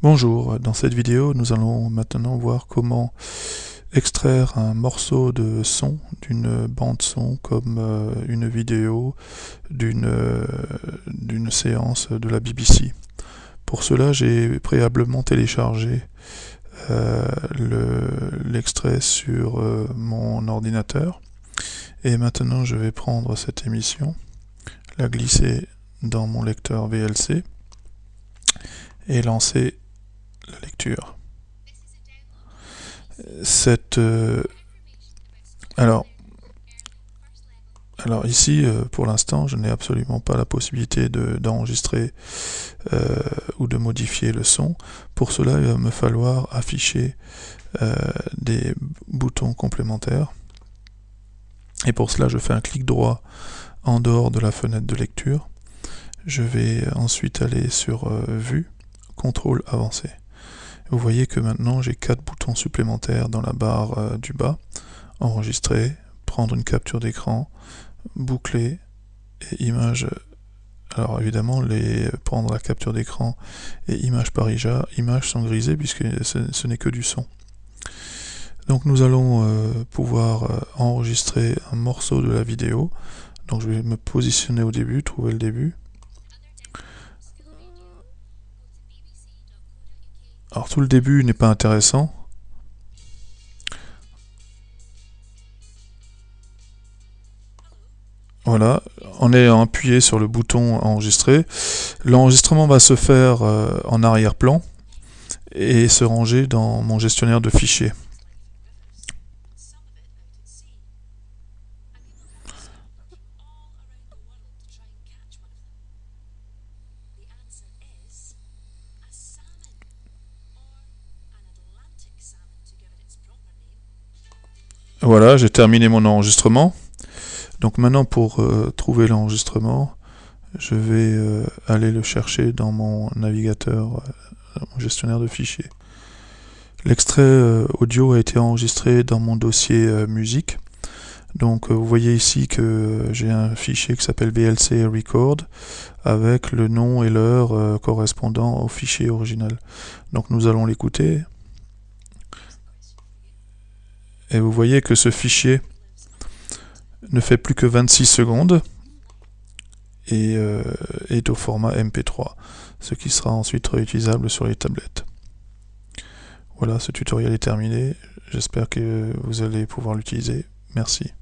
Bonjour, dans cette vidéo nous allons maintenant voir comment extraire un morceau de son d'une bande son comme euh, une vidéo d'une euh, d'une séance de la BBC. Pour cela j'ai préalablement téléchargé euh, l'extrait sur mon ordinateur et maintenant je vais prendre cette émission, la glisser dans mon lecteur VLC et lancer lecture. Euh, alors ici, euh, pour l'instant, je n'ai absolument pas la possibilité d'enregistrer euh, ou de modifier le son. Pour cela, il va me falloir afficher des boutons complémentaires. Et pour cela, je fais un clic droit en dehors de la fenêtre de lecture. Je vais ensuite aller sur Vue, Contrôle avancé. Vous voyez que maintenant j'ai quatre boutons supplémentaires dans la barre euh, du bas. Enregistrer, prendre une capture d'écran, boucler et image. Alors évidemment, les prendre la capture d'écran et image par image sont grisées puisque ce, n'est que du son. Donc nous allons euh, pouvoir euh, enregistrer un morceau de la vidéo. Donc je vais me positionner au début, trouver le début. Alors tout le début n'est pas intéressant. Voilà, en ayant appuyé sur le bouton enregistrer, l'enregistrement va se faire euh, en arrière-plan et se ranger dans mon gestionnaire de fichiers. Voilà, j'ai terminé mon enregistrement. Donc maintenant pour euh, trouver l'enregistrement, je vais euh, aller le chercher dans mon navigateur, euh, mon gestionnaire de fichiers. L'extrait audio a été enregistré dans mon dossier musique. Donc vous voyez ici que j'ai un fichier qui s'appelle VLC Record avec le nom et l'heure correspondant au fichier original. Donc nous allons l'écouter. Et vous voyez que ce fichier ne fait plus que 26 secondes et euh, est au format MP3, ce qui sera ensuite réutilisable sur les tablettes. Voilà, ce tutoriel est terminé. J'espère que vous allez pouvoir l'utiliser. Merci.